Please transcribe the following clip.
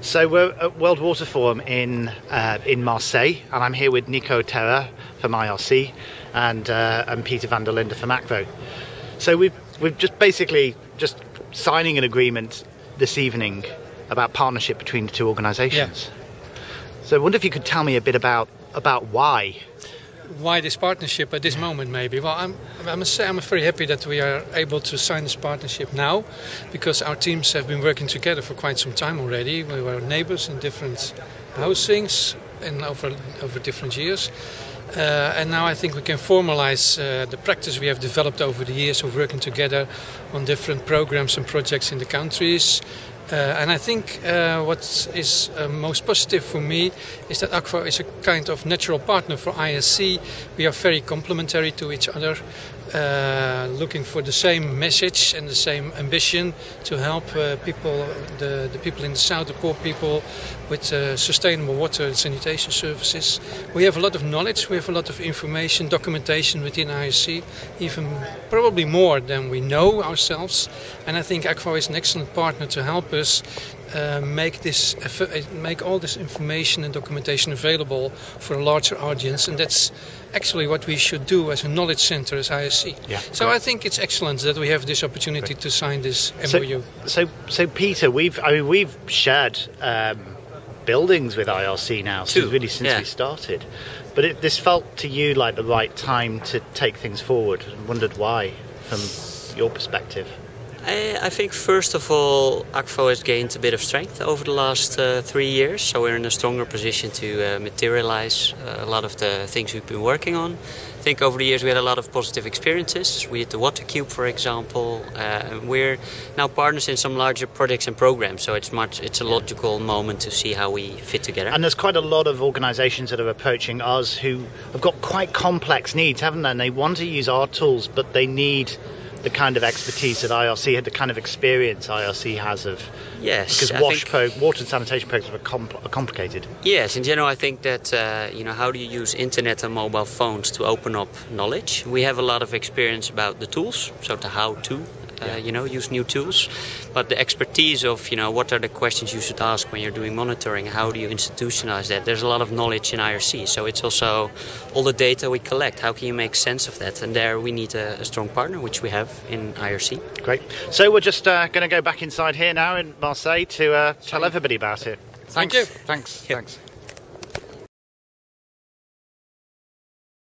So we're at World Water Forum in uh, in Marseille, and I'm here with Nico Terra from IRC and uh, and Peter van der Linde from Akvo. So we've we've just basically just signing an agreement this evening about partnership between the two organisations. So I wonder if you could tell me a bit about about why. Why this partnership at this moment, maybe? Well, I'm, I must say I'm very happy that we are able to sign this partnership now, because our teams have been working together for quite some time already. We were neighbours in different housings and over over different years. Uh, and now I think we can formalize uh, the practice we have developed over the years of working together on different programs and projects in the countries. Uh, and I think uh, what is uh, most positive for me is that Akvo is a kind of natural partner for IRC. We are very complementary to each other, looking for the same message and the same ambition to help people, the, the people in the south, the poor people, with sustainable water and sanitation services. We have a lot of knowledge, we have a lot of information, documentation within IRC, even probably more than we know ourselves. And I think Akvo is an excellent partner to help us uh, make this make all this information and documentation available for a larger audience and that's actually what we should do as a knowledge center as IRC. Yeah, so great. I think it's excellent that we have this opportunity Great. to sign this So, MOU. so so Peter, we've I mean we've shared um, buildings with IRC now since really since yeah. we started, but it, this felt to you like the right time to take things forward. and wondered why, from your perspective. I, I think first of all, Akvo has gained a bit of strength over the last uh, three years, so we're in a stronger position to uh, materialize a lot of the things we've been working on. I think over the years we had a lot of positive experiences. We did the Water Cube, for example. Uh, and we're now partners in some larger projects and programs, so it's much it's a logical moment to see how we fit together. And there's quite a lot of organisations that are approaching us who have got quite complex needs, haven't they? And they want to use our tools, but they need the kind of expertise that IRC had, the kind of experience IRC has of. yes, Because I wash think- pro, water and sanitation programs are, compl- are complicated. Yes, in general, I think that uh, you know how do you use internet and mobile phones to open up knowledge. We have a lot of experience about the tools, so the how to. Uh, you know, use new tools, but the expertise of you know what are the questions you should ask when you're doing monitoring. How do you institutionalize that? There's a lot of knowledge in IRC, so it's also all the data we collect. How can you make sense of that? And there we need a, a strong partner, which we have in IRC. Great. So we're just uh, going to go back inside here now in Marseille to uh, tell everybody about it. Thank you. Thanks. Yep. Thanks.